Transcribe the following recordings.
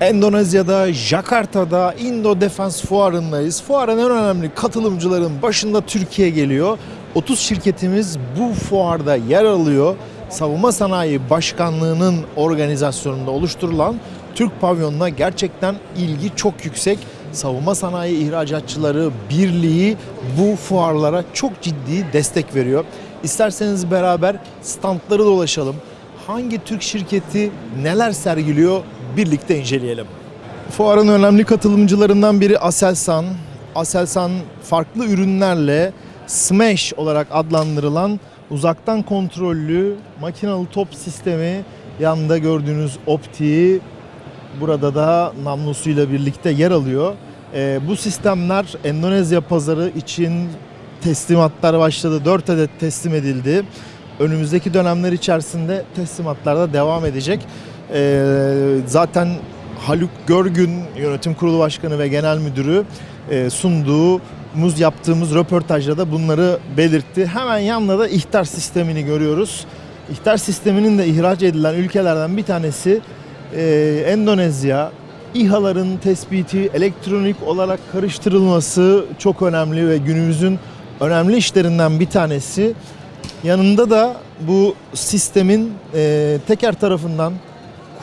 Endonezya'da, Jakarta'da Indo Defense Fuarı'ndayız. Fuarın en önemli katılımcıların başında Türkiye geliyor. 30 şirketimiz bu fuarda yer alıyor. Savunma Sanayi Başkanlığı'nın organizasyonunda oluşturulan Türk pavyonuna gerçekten ilgi çok yüksek. Savunma Sanayi İhracatçıları Birliği bu fuarlara çok ciddi destek veriyor. İsterseniz beraber standları dolaşalım. Hangi Türk şirketi neler sergiliyor birlikte inceleyelim. Fuarın önemli katılımcılarından biri Aselsan. Aselsan farklı ürünlerle Smash olarak adlandırılan uzaktan kontrollü makinalı top sistemi yanında gördüğünüz optiği burada da namlusuyla birlikte yer alıyor. Ee, bu sistemler Endonezya pazarı için teslimatlar başladı. 4 adet teslim edildi. Önümüzdeki dönemler içerisinde teslimatlar da devam edecek. Ee, zaten Haluk Görgün yönetim kurulu başkanı ve genel müdürü e, sunduğumuz yaptığımız röportajda da bunları belirtti. Hemen yanında da ihtar sistemini görüyoruz. İhtar sisteminin de ihraç edilen ülkelerden bir tanesi e, Endonezya. İHA'ların tespiti, elektronik olarak karıştırılması çok önemli ve günümüzün önemli işlerinden bir tanesi. Yanında da bu sistemin e, teker tarafından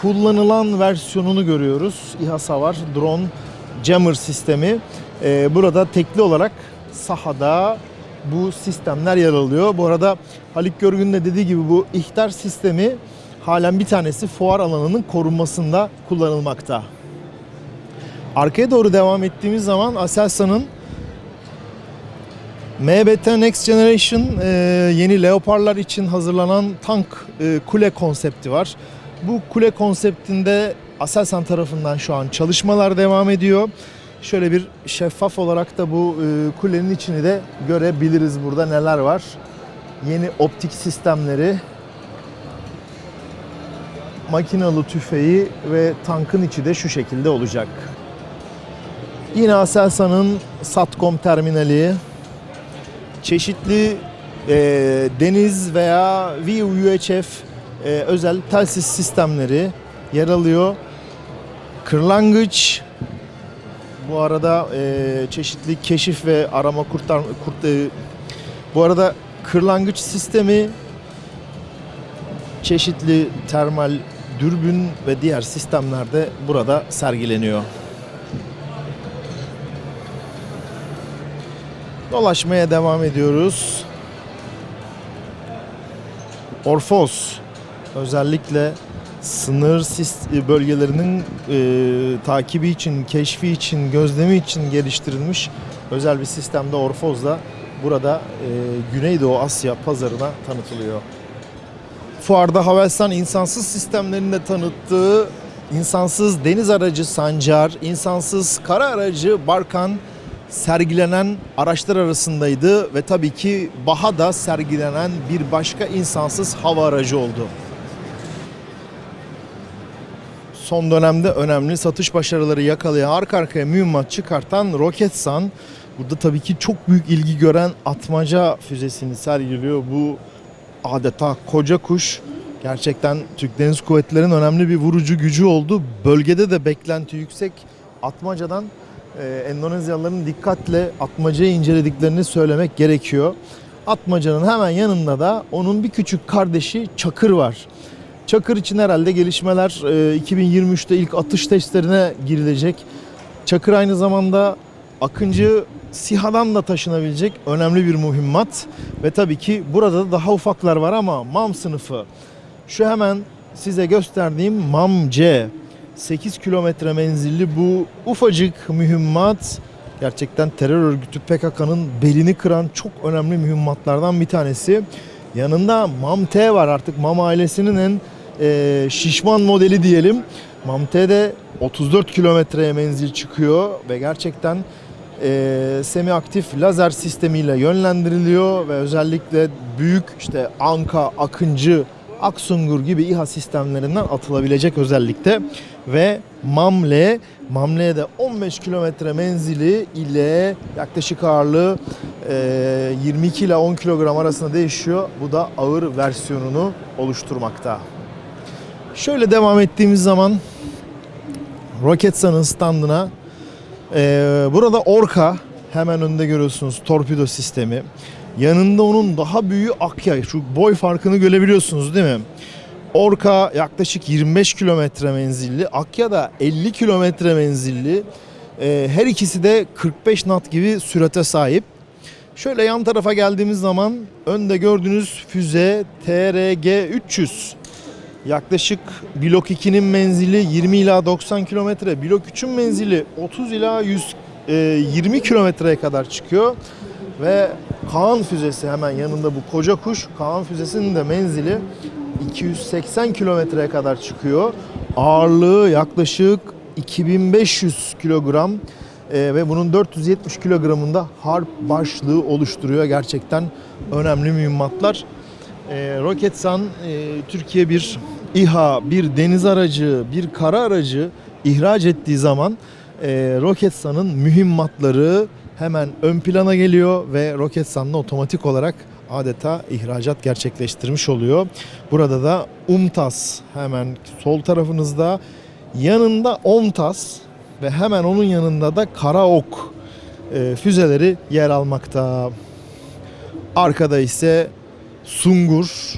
kullanılan versiyonunu görüyoruz. İHA Savar Drone Jammer sistemi. E, burada tekli olarak sahada bu sistemler yer alıyor. Bu arada Halik Görgün de dediği gibi bu ihtar sistemi halen bir tanesi fuar alanının korunmasında kullanılmakta. Arkaya doğru devam ettiğimiz zaman Aselsan'ın MBT Next Generation e, yeni Leopard'lar için hazırlanan tank e, kule konsepti var. Bu kule konseptinde Aselsan tarafından şu an çalışmalar devam ediyor. Şöyle bir şeffaf olarak da bu e, kulenin içini de görebiliriz burada neler var. Yeni optik sistemleri, makinalı tüfeği ve tankın içi de şu şekilde olacak. Yine Aselsan'ın Satcom terminali, çeşitli e, deniz veya VUHF e, özel telsiz sistemleri yer alıyor. Kırlangıç bu arada e, çeşitli keşif ve arama kurtar kurt, e, bu arada kırlangıç sistemi çeşitli termal dürbün ve diğer sistemler de burada sergileniyor. Dolaşmaya devam ediyoruz. Orfos özellikle sınır sis- bölgelerinin e, takibi için, keşfi için, gözlemi için geliştirilmiş özel bir sistemde Orfoz da burada e, Güneydoğu Asya pazarına tanıtılıyor. Fuarda Havelsan insansız sistemlerini de tanıttığı insansız deniz aracı Sancar, insansız kara aracı Barkan sergilenen araçlar arasındaydı ve tabii ki Baha'da sergilenen bir başka insansız hava aracı oldu. Son dönemde önemli satış başarıları yakalayan arka arkaya mühimmat çıkartan Roketsan burada tabii ki çok büyük ilgi gören atmaca füzesini sergiliyor. Bu adeta koca kuş gerçekten Türk Deniz Kuvvetleri'nin önemli bir vurucu gücü oldu. Bölgede de beklenti yüksek. Atmacadan e, Endonezyalıların dikkatle atmacayı incelediklerini söylemek gerekiyor. Atmacanın hemen yanında da onun bir küçük kardeşi Çakır var. Çakır için herhalde gelişmeler e, 2023'te ilk atış testlerine girilecek. Çakır aynı zamanda Akıncı SİHA'dan da taşınabilecek önemli bir mühimmat. Ve tabii ki burada da daha ufaklar var ama MAM sınıfı. Şu hemen size gösterdiğim MAM C. 8 kilometre menzilli bu ufacık mühimmat gerçekten terör örgütü PKK'nın belini kıran çok önemli mühimmatlardan bir tanesi. Yanında MAM-T var artık MAM ailesinin en e, şişman modeli diyelim. MAM-T de 34 kilometreye menzil çıkıyor ve gerçekten e, semi aktif lazer sistemiyle yönlendiriliyor ve özellikle büyük işte Anka, Akıncı, Aksungur gibi İHA sistemlerinden atılabilecek özellikle ve Mamle, Mamle'de 15 kilometre menzili ile yaklaşık ağırlığı e, 22 ile 10 kilogram arasında değişiyor. Bu da ağır versiyonunu oluşturmakta. Şöyle devam ettiğimiz zaman Roketsan'ın standına. Burada Orka hemen önünde görüyorsunuz torpido sistemi. Yanında onun daha büyüğü Akya. Şu boy farkını görebiliyorsunuz değil mi? Orka yaklaşık 25 kilometre menzilli. Akya da 50 kilometre menzilli. Ee, her ikisi de 45 knot gibi sürate sahip. Şöyle yan tarafa geldiğimiz zaman önde gördüğünüz füze TRG-300. Yaklaşık blok 2'nin menzili 20 ila 90 kilometre. Blok 3'ün menzili 30 ila 120 kilometreye kadar çıkıyor. Ve Kaan füzesi hemen yanında bu koca kuş. Kaan füzesinin de menzili 280 kilometreye kadar çıkıyor. Ağırlığı yaklaşık 2500 kilogram Ee, ve bunun 470 kilogramında harp başlığı oluşturuyor. Gerçekten önemli mühimmatlar. Ee, Roketsan e, Türkiye bir İHA, bir deniz aracı, bir kara aracı ihraç ettiği zaman e, Roketsan'ın mühimmatları hemen ön plana geliyor ve Roketsan'la otomatik olarak adeta ihracat gerçekleştirmiş oluyor. Burada da UMTAS hemen sol tarafınızda yanında OMTAS ve hemen onun yanında da Karaok e, füzeleri yer almakta. Arkada ise Sungur,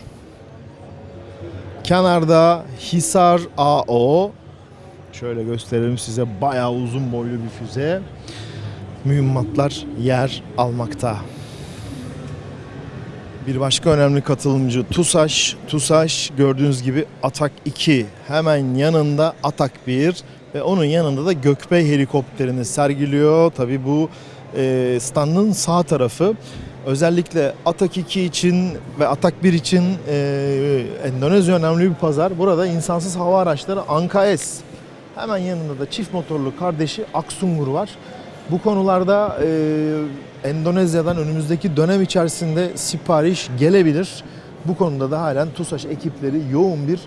kenarda Hisar AO. Şöyle gösterelim size bayağı uzun boylu bir füze. Mühimmatlar yer almakta. Bir başka önemli katılımcı TUSAŞ. TUSAŞ gördüğünüz gibi Atak 2 hemen yanında Atak 1 ve onun yanında da Gökbey helikopterini sergiliyor. Tabi bu e, standın sağ tarafı. Özellikle Atak 2 için ve Atak 1 için e, Endonezya önemli bir pazar. Burada insansız hava araçları Anka S. Hemen yanında da çift motorlu kardeşi Aksungur var. Bu konularda e, Endonezya'dan önümüzdeki dönem içerisinde sipariş gelebilir. Bu konuda da halen TUSAŞ ekipleri yoğun bir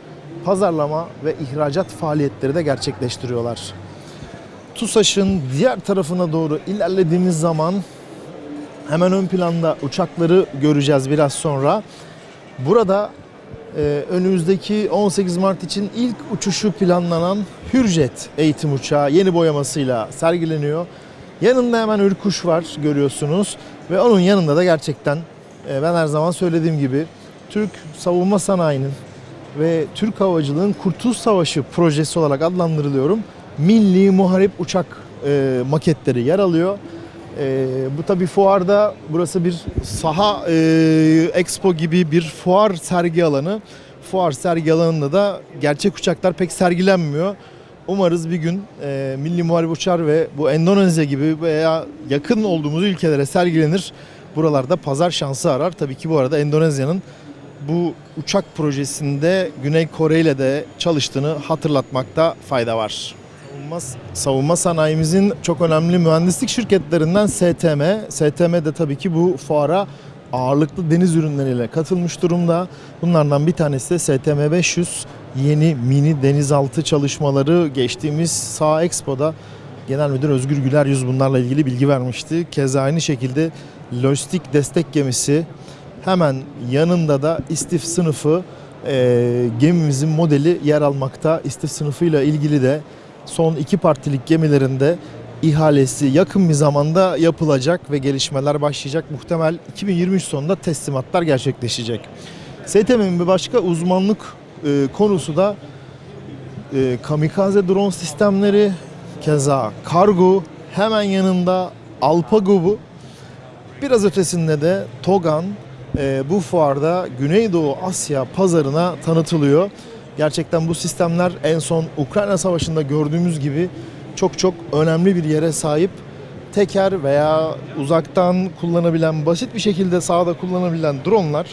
pazarlama ve ihracat faaliyetleri de gerçekleştiriyorlar. TUSAŞ'ın diğer tarafına doğru ilerlediğimiz zaman hemen ön planda uçakları göreceğiz biraz sonra. Burada e, önümüzdeki 18 Mart için ilk uçuşu planlanan Hürjet eğitim uçağı yeni boyamasıyla sergileniyor. Yanında hemen Ürkuş var görüyorsunuz ve onun yanında da gerçekten e, ben her zaman söylediğim gibi Türk savunma sanayinin ve Türk havacılığın Kurtuluş Savaşı projesi olarak adlandırılıyorum. Milli Muharip uçak e, maketleri yer alıyor. E, bu tabi fuarda burası bir saha e, expo gibi bir fuar sergi alanı. Fuar sergi alanında da gerçek uçaklar pek sergilenmiyor. Umarız bir gün e, Milli Muharip Uçar ve bu Endonezya gibi veya yakın olduğumuz ülkelere sergilenir. Buralarda pazar şansı arar. Tabii ki bu arada Endonezya'nın bu uçak projesinde Güney Kore ile de çalıştığını hatırlatmakta fayda var. Savunma, savunma sanayimizin çok önemli mühendislik şirketlerinden STM. STM de tabii ki bu fuara ağırlıklı deniz ürünleriyle katılmış durumda. Bunlardan bir tanesi de STM 500 yeni mini denizaltı çalışmaları geçtiğimiz Sağ Expo'da Genel Müdür Özgür Güler Yüz bunlarla ilgili bilgi vermişti. Keza aynı şekilde lojistik destek gemisi hemen yanında da istif sınıfı e, gemimizin modeli yer almakta. İstif sınıfıyla ilgili de son iki partilik gemilerinde ihalesi yakın bir zamanda yapılacak ve gelişmeler başlayacak. Muhtemel 2023 sonunda teslimatlar gerçekleşecek. STM'nin bir başka uzmanlık e, konusu da e, kamikaze drone sistemleri, keza kargo, hemen yanında Alpago Biraz ötesinde de Togan e, bu fuarda Güneydoğu Asya pazarına tanıtılıyor. Gerçekten bu sistemler en son Ukrayna Savaşı'nda gördüğümüz gibi çok çok önemli bir yere sahip. Teker veya uzaktan kullanabilen, basit bir şekilde sahada kullanabilen dronlar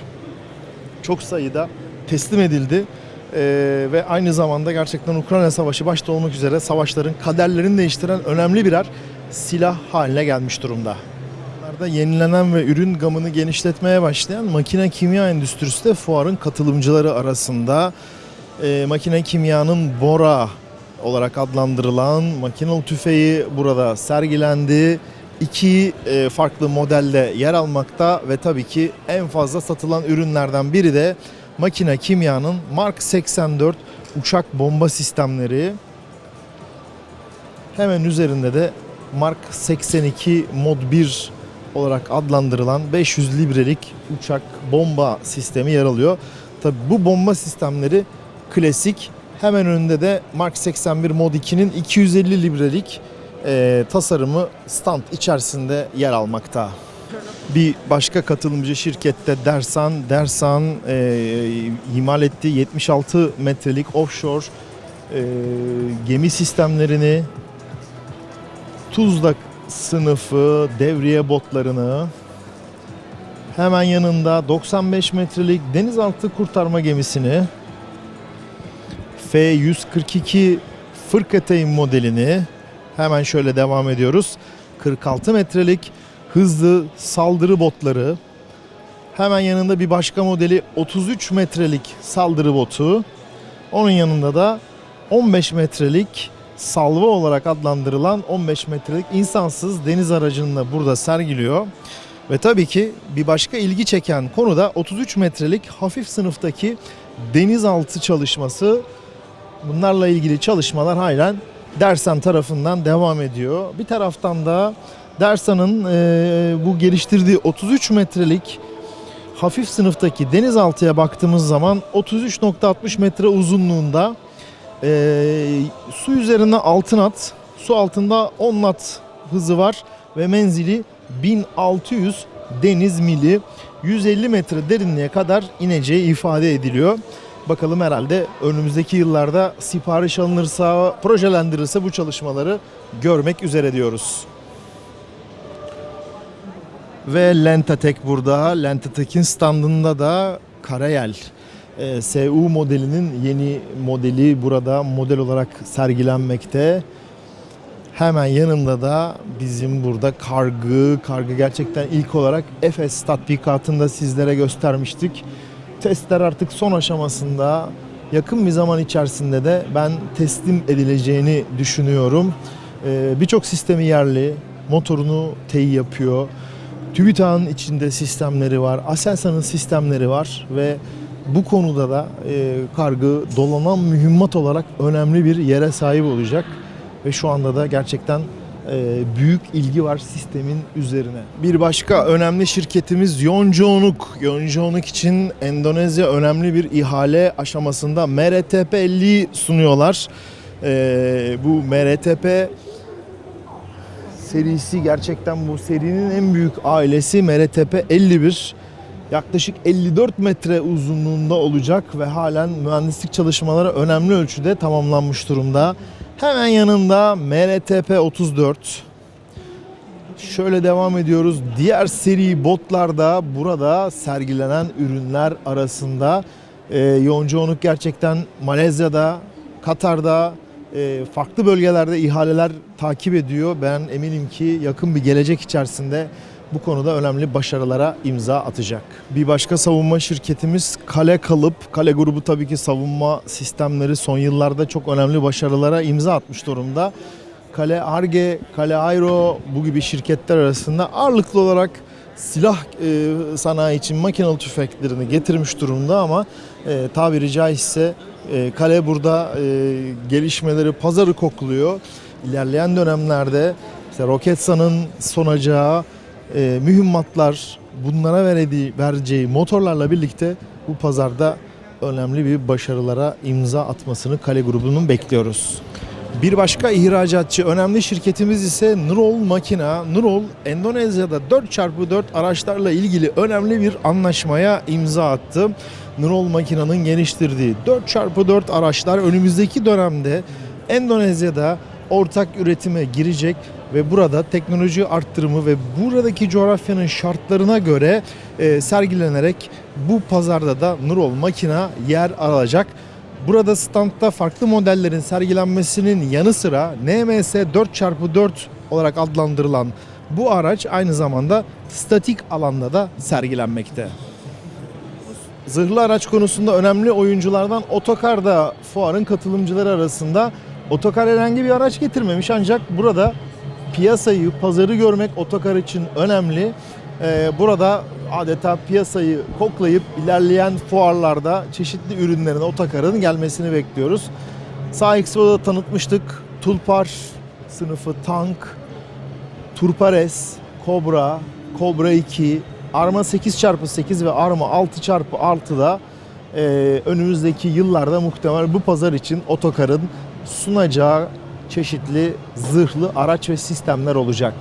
çok sayıda teslim edildi. Ee, ve aynı zamanda gerçekten Ukrayna Savaşı başta olmak üzere savaşların kaderlerini değiştiren önemli birer silah haline gelmiş durumda. Bunlarda yenilenen ve ürün gamını genişletmeye başlayan makine kimya endüstrisi de fuarın katılımcıları arasında. Ee, makine kimyanın Bora olarak adlandırılan makinalı tüfeği burada sergilendi. İki e, farklı modelde yer almakta ve tabii ki en fazla satılan ürünlerden biri de makine kimyanın Mark 84 uçak bomba sistemleri. Hemen üzerinde de Mark 82 Mod 1 olarak adlandırılan 500 librelik uçak bomba sistemi yer alıyor. Tabi bu bomba sistemleri klasik. Hemen önünde de Mark 81 Mod 2'nin 250 librelik e, tasarımı stand içerisinde yer almakta. Bir başka katılımcı şirkette Dersan, Dersan e, imal ettiği 76 metrelik offshore e, gemi sistemlerini Tuzla sınıfı devriye botlarını hemen yanında 95 metrelik denizaltı kurtarma gemisini F-142 Fırkateyn modelini hemen şöyle devam ediyoruz. 46 metrelik hızlı saldırı botları hemen yanında bir başka modeli 33 metrelik saldırı botu onun yanında da 15 metrelik salva olarak adlandırılan 15 metrelik insansız deniz aracını da burada sergiliyor. Ve tabii ki bir başka ilgi çeken konu da 33 metrelik hafif sınıftaki denizaltı çalışması. Bunlarla ilgili çalışmalar halen Dersan tarafından devam ediyor. Bir taraftan da Dersan'ın e, bu geliştirdiği 33 metrelik hafif sınıftaki denizaltıya baktığımız zaman 33.60 metre uzunluğunda e, su üzerinde 6 knot, su altında 10 knot hızı var ve menzili 1600 deniz mili 150 metre derinliğe kadar ineceği ifade ediliyor. Bakalım herhalde önümüzdeki yıllarda sipariş alınırsa, projelendirirse bu çalışmaları görmek üzere diyoruz. Ve Lentatek burada. Lentatek'in standında da Karayel e, SU modelinin yeni modeli burada model olarak sergilenmekte. Hemen yanında da bizim burada kargı, kargı gerçekten ilk olarak Efes tatbikatında sizlere göstermiştik. Testler artık son aşamasında yakın bir zaman içerisinde de ben teslim edileceğini düşünüyorum. Ee, Birçok sistemi yerli, motorunu teyit yapıyor. TÜBİTAK'ın içinde sistemleri var, Aselsan'ın sistemleri var ve bu konuda da e, kargı dolanan mühimmat olarak önemli bir yere sahip olacak ve şu anda da gerçekten e, büyük ilgi var sistemin üzerine. Bir başka önemli şirketimiz Yonconuk. Yonconuk için Endonezya önemli bir ihale aşamasında MRTP 50 sunuyorlar. E, bu MRTP serisi gerçekten bu serinin en büyük ailesi MRTP 51 yaklaşık 54 metre uzunluğunda olacak ve halen mühendislik çalışmaları önemli ölçüde tamamlanmış durumda. Hemen yanında MRTP 34. Şöyle devam ediyoruz. Diğer seri botlarda burada sergilenen ürünler arasında e, Yonconuk gerçekten Malezya'da, Katar'da, e, farklı bölgelerde ihaleler takip ediyor. Ben eminim ki yakın bir gelecek içerisinde bu konuda önemli başarılara imza atacak. Bir başka savunma şirketimiz Kale Kalıp. Kale grubu tabii ki savunma sistemleri son yıllarda çok önemli başarılara imza atmış durumda. Kale Arge, Kale Aero bu gibi şirketler arasında ağırlıklı olarak silah e, sanayi için makinalı tüfeklerini getirmiş durumda ama e, tabiri caizse e, Kale burada e, gelişmeleri, pazarı kokluyor. İlerleyen dönemlerde işte Roketsan'ın sonacağı e, mühimmatlar bunlara verediği, vereceği motorlarla birlikte bu pazarda önemli bir başarılara imza atmasını Kale grubunun bekliyoruz. Bir başka ihracatçı önemli şirketimiz ise Nurol Makina. Nurol Endonezya'da 4x4 araçlarla ilgili önemli bir anlaşmaya imza attı. Nurol Makina'nın geliştirdiği 4x4 araçlar önümüzdeki dönemde Endonezya'da ortak üretime girecek ve burada teknoloji arttırımı ve buradaki coğrafyanın şartlarına göre e, sergilenerek bu pazarda da Nurol makina yer alacak. Burada standta farklı modellerin sergilenmesinin yanı sıra NMS 4x4 olarak adlandırılan bu araç aynı zamanda statik alanda da sergilenmekte. Zırhlı araç konusunda önemli oyunculardan Otokar da fuarın katılımcıları arasında. Otokar herhangi bir araç getirmemiş ancak burada piyasayı, pazarı görmek Otokar için önemli. Ee, burada adeta piyasayı koklayıp ilerleyen fuarlarda çeşitli ürünlerin Otokar'ın gelmesini bekliyoruz. Sağ Expo'da tanıtmıştık. Tulpar sınıfı tank, Turpares, Cobra, Cobra 2, Arma 8x8 ve Arma 6x6'da e, önümüzdeki yıllarda muhtemel bu pazar için otokarın sunacağı çeşitli zırhlı araç ve sistemler olacak.